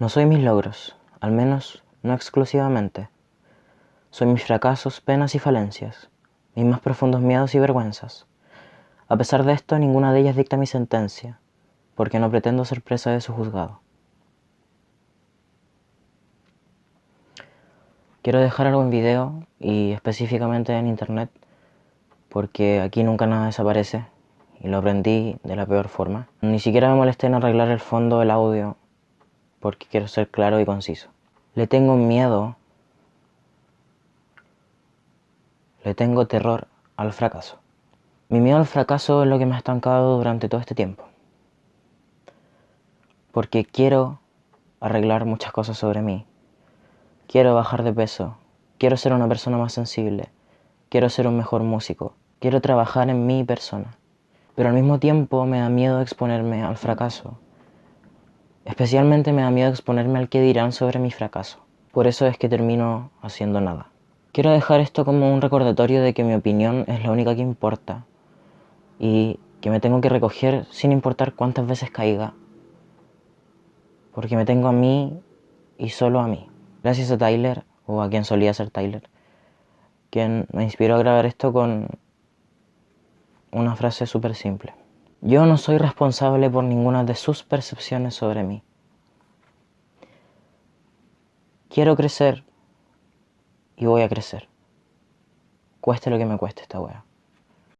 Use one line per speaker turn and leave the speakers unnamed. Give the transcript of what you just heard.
No soy mis logros, al menos no exclusivamente. Soy mis fracasos, penas y falencias, mis más profundos miedos y vergüenzas. A pesar de esto, ninguna de ellas dicta mi sentencia, porque no pretendo ser presa de su juzgado. Quiero dejar algo en video y específicamente en internet porque aquí nunca nada desaparece y lo aprendí de la peor forma. Ni siquiera me molesté en arreglar el fondo del audio porque quiero ser claro y conciso. Le tengo miedo, le tengo terror al fracaso. Mi miedo al fracaso es lo que me ha estancado durante todo este tiempo. Porque quiero arreglar muchas cosas sobre mí Quiero bajar de peso, quiero ser una persona más sensible, quiero ser un mejor músico, quiero trabajar en mi persona. Pero al mismo tiempo me da miedo exponerme al fracaso. Especialmente me da miedo exponerme al que dirán sobre mi fracaso. Por eso es que termino haciendo nada. Quiero dejar esto como un recordatorio de que mi opinión es la única que importa y que me tengo que recoger sin importar cuántas veces caiga. Porque me tengo a mí y solo a mí. Gracias a Tyler, o a quien solía ser Tyler, quien me inspiró a grabar esto con una frase súper simple. Yo no soy responsable por ninguna de sus percepciones sobre mí. Quiero crecer y voy a crecer. Cueste lo que me cueste esta wea.